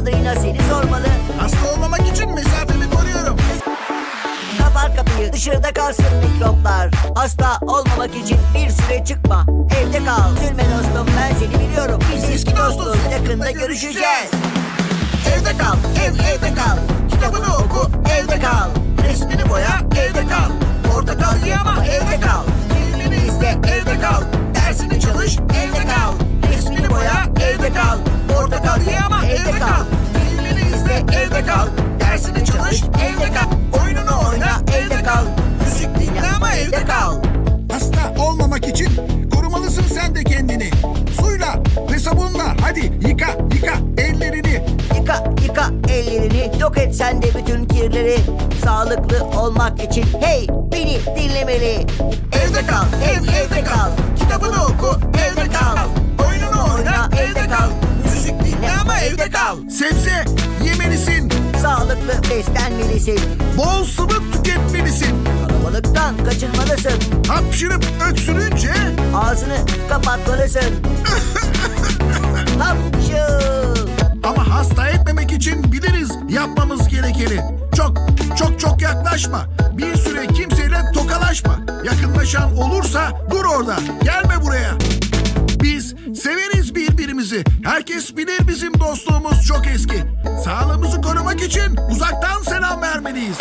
mandalina seni sormalı. Hasta olmamak için mesafemi koruyorum. Kapat kapıyı dışarıda kalsın mikroplar. Hasta olmamak için bir süre çıkma Evde kal. Üzülme dostum ben seni biliyorum. Biz eski dostuz yakında görüşeceğiz. Evde kal ev evde bütün kirleri Sağlıklı olmak için. Hey beni dinlemeli. Evde kal ev evde kal. Kitabını oku evde kal. Oyununu oyna evde kal. Müzik dinle ama evde kal. Sebze yemelisin. Sağlıklı beslenmelisin. Bol sıvı tüketmelisin. Kalabalıktan kaçınmalısın. Hapşırıp öksürünce Ağzını kapatmalısın. Hapşıl gerekeni. Çok çok çok yaklaşma. Bir süre kimseyle tokalaşma. Yakınlaşan olursa dur orada. Gelme buraya. Biz severiz birbirimizi. Herkes bilir bizim dostluğumuz çok eski. Sağlığımızı korumak için uzaktan selam vermeliyiz.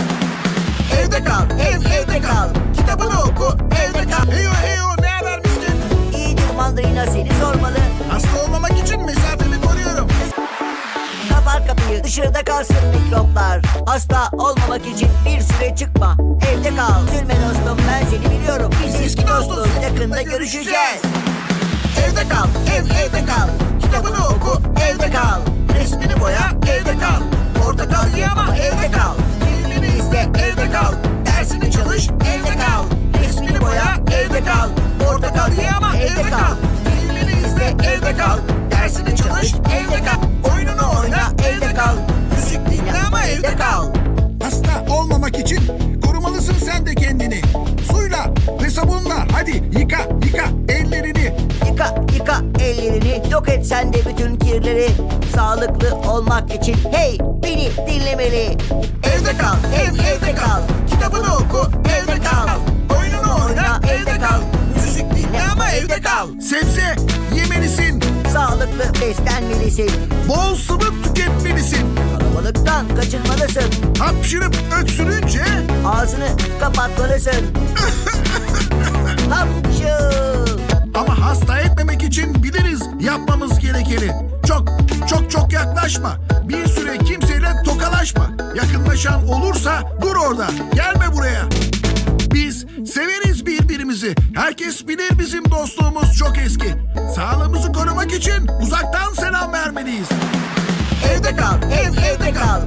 Dışarıda kalsın mikroplar Hasta olmamak için bir süre çıkma Evde kal Üzülme dostum ben seni biliyorum Biz eski dostuz yakında görüşeceğiz Evde kal ev evde kal Kitabını oku evde kal Resmini boya evde kal Portakal ye ama evde kal Filmini izle evde kal Dersini çalış evde kal Resmini boya evde kal Portakal ye ama evde kal Filmini izle evde kal Dersini çalış evde kal için korumalısın sen de kendini. Suyla ve sabunla hadi yıka yıka ellerini. Yıka yıka ellerini yok et sen de bütün kirleri Sağlıklı olmak için hey beni dinlemeli Evde kal ev evde kal Kitabını oku evde kal Oyununu oyna evde kal Müzik dinle ama evde kal Sebze yemelisin. Sağlıklı beslenmelisin Bol sıvı tüketmelisin. Kalabalıktan kaçınmalısın Hapşırıp öksürünce Ağzını kapatmalısın Hapşıl ama hasta etmemek için biliriz yapmamız gerekeni. Çok çok çok yaklaşma. Bir süre kimseyle tokalaşma. Yakınlaşan olursa dur orada. Gelme buraya. Biz severiz birbirimizi. Herkes bilir bizim dostluğumuz çok eski. Sağlığımızı korumak için uzaktan selam vermeliyiz. Evde kal ev evde kal